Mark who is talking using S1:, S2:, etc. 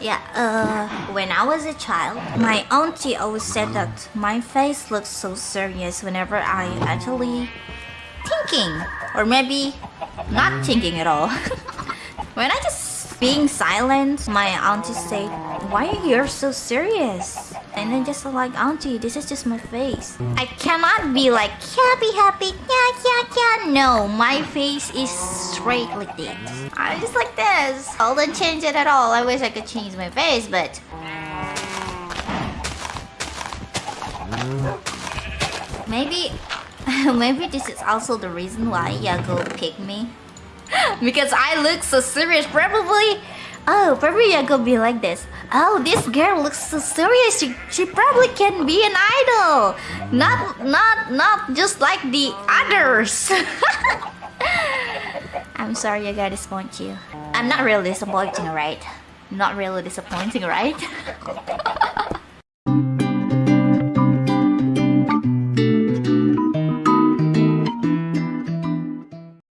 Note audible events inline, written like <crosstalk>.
S1: Yeah, uh, when I was a child, my auntie always said that my face looks so serious whenever I actually thinking, or maybe not thinking at all. <laughs> when I just being silent, my auntie said, "Why are you so serious?" And then just like, auntie, this is just my face. I cannot be like happy, happy, yeah, yeah, yeah. No, my face is straight like this. I'm just like this. I don't change it at all. I wish I could change my face, but maybe, <laughs> maybe this is also the reason why Yago picked me. <laughs> because I look so serious. Probably Oh, probably I could be like this. Oh, this girl looks so serious. She, she probably can be an idol. Not not not just like the others. <laughs> I'm sorry I gotta disappoint you. I'm not really disappointing, right? Not really disappointing, right? <laughs>